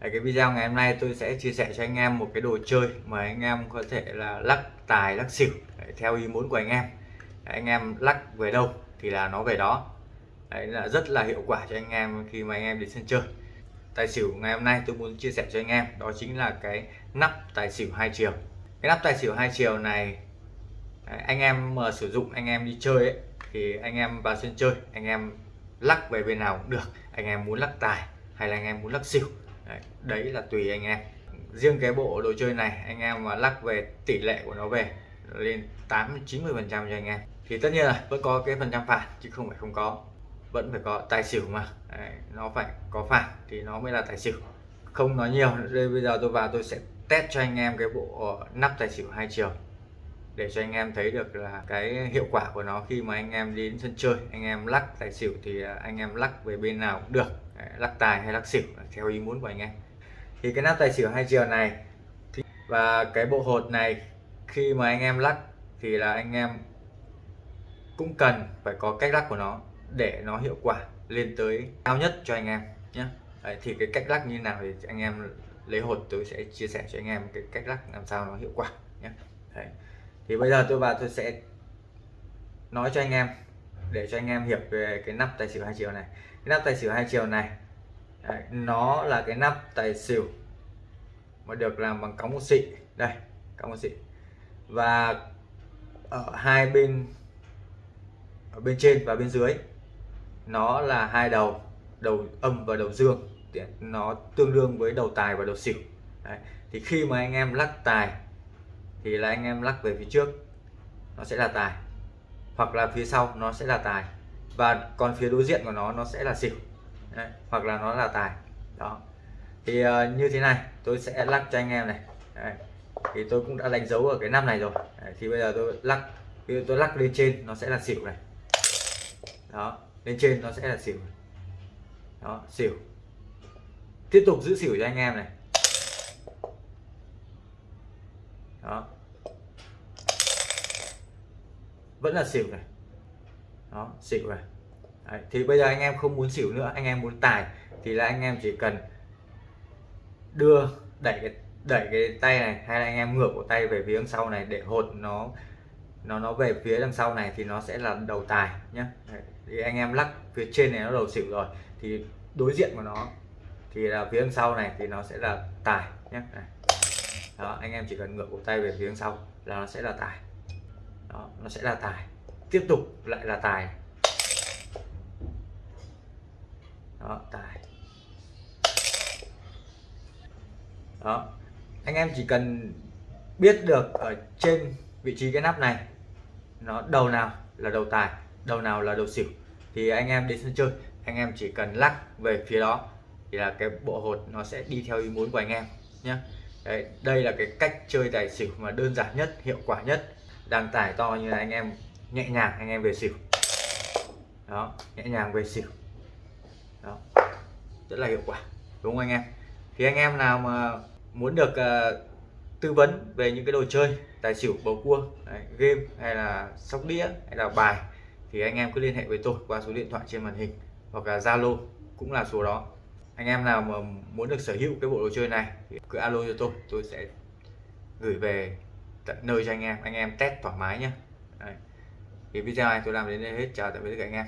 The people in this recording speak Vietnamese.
Cái video ngày hôm nay tôi sẽ chia sẻ cho anh em một cái đồ chơi mà anh em có thể là lắc tài lắc xỉu Đấy, theo ý muốn của anh em Đấy, anh em lắc về đâu thì là nó về đó Đấy là rất là hiệu quả cho anh em khi mà anh em đến sân chơi tài xỉu ngày hôm nay tôi muốn chia sẻ cho anh em đó chính là cái nắp tài xỉu hai chiều cái nắp tài xỉu hai chiều này đấy, anh em mà sử dụng anh em đi chơi ấy, thì anh em vào sân chơi anh em lắc về bên nào cũng được anh em muốn lắc tài hay là anh em muốn lắc xỉu đấy, đấy là tùy anh em. Riêng cái bộ đồ chơi này anh em mà lắc về tỷ lệ của nó về lên 8 90 phần trăm cho anh em. Thì tất nhiên là vẫn có cái phần trăm phạt chứ không phải không có. Vẫn phải có tài xỉu mà. Đấy, nó phải có phạt thì nó mới là tài xỉu. Không nói nhiều đây bây giờ tôi vào tôi sẽ test cho anh em cái bộ nắp tài xỉu hai chiều. Để cho anh em thấy được là cái hiệu quả của nó khi mà anh em đến sân chơi anh em lắc tài xỉu thì à, anh em lắc về bên nào cũng được lắc tài hay lắc xỉu theo ý muốn của anh em. Thì cái nắp tài xỉu hai chiều này và cái bộ hột này khi mà anh em lắc thì là anh em cũng cần phải có cách lắc của nó để nó hiệu quả lên tới cao nhất cho anh em nhé Đấy, thì cái cách lắc như nào thì anh em lấy hột tôi sẽ chia sẻ cho anh em cái cách lắc làm sao nó hiệu quả nhé Đấy. thì bây giờ tôi vào tôi sẽ nói cho anh em để cho anh em hiểu về cái nắp tài xỉu hai chiều này cái nắp tài xỉu hai chiều này. Đấy, nó là cái nắp tài xỉu mà được làm bằng cống một xị đây cống một xị và ở hai bên ở bên trên và bên dưới nó là hai đầu đầu âm và đầu dương. Nó tương đương với đầu tài và đầu xỉu. Đấy. thì khi mà anh em lắc tài thì là anh em lắc về phía trước nó sẽ là tài. Hoặc là phía sau nó sẽ là tài và còn phía đối diện của nó nó sẽ là xỉu. Đấy. hoặc là nó là tài. Đó. Thì uh, như thế này tôi sẽ lắc cho anh em này. Đấy. thì tôi cũng đã đánh dấu ở cái năm này rồi. Đấy. thì bây giờ tôi lắc khi tôi lắc lên trên nó sẽ là xỉu này. Đó lên trên nó sẽ là xỉu đó xỉu. Tiếp tục giữ xỉu cho anh em này. Đó. Vẫn là xỉu này đó xỉu này. Đấy, thì bây giờ anh em không muốn xỉu nữa anh em muốn tài thì là anh em chỉ cần đưa đẩy cái đẩy cái tay này hay là anh em ngược của tay về phía sau này để hột nó nó nó về phía đằng sau này thì nó sẽ là đầu tài nhé thì anh em lắc phía trên này nó đầu xỉu rồi thì đối diện của nó thì là phía đằng sau này thì nó sẽ là tài nhé đó anh em chỉ cần ngược cổ tay về phía đằng sau là nó sẽ là tài. Đó nó sẽ là tài tiếp tục lại là tài. Đó tài. Đó. Anh em chỉ cần biết được ở trên vị trí cái nắp này nó đầu nào là đầu tài đầu nào là đầu xỉu thì anh em đến sân chơi anh em chỉ cần lắc về phía đó thì là cái bộ hột nó sẽ đi theo ý muốn của anh em nhé Đấy, đây là cái cách chơi tài xỉu mà đơn giản nhất hiệu quả nhất. Đang tải to như là anh em nhẹ nhàng anh em về xỉu. Đó nhẹ nhàng về xỉu. Đó rất là hiệu quả đúng không anh em? Thì anh em nào mà muốn được uh, tư vấn về những cái đồ chơi tài xỉu bầu cua đấy, game hay là sóc đĩa hay là bài thì anh em cứ liên hệ với tôi qua số điện thoại trên màn hình hoặc là Zalo cũng là số đó. Anh em nào mà muốn được sở hữu cái bộ đồ chơi này thì cứ alo cho tôi tôi sẽ gửi về tận nơi cho anh em anh em test thoải mái nhé Đấy thì video này tôi làm đến đây hết. Chào tạm biệt các anh em.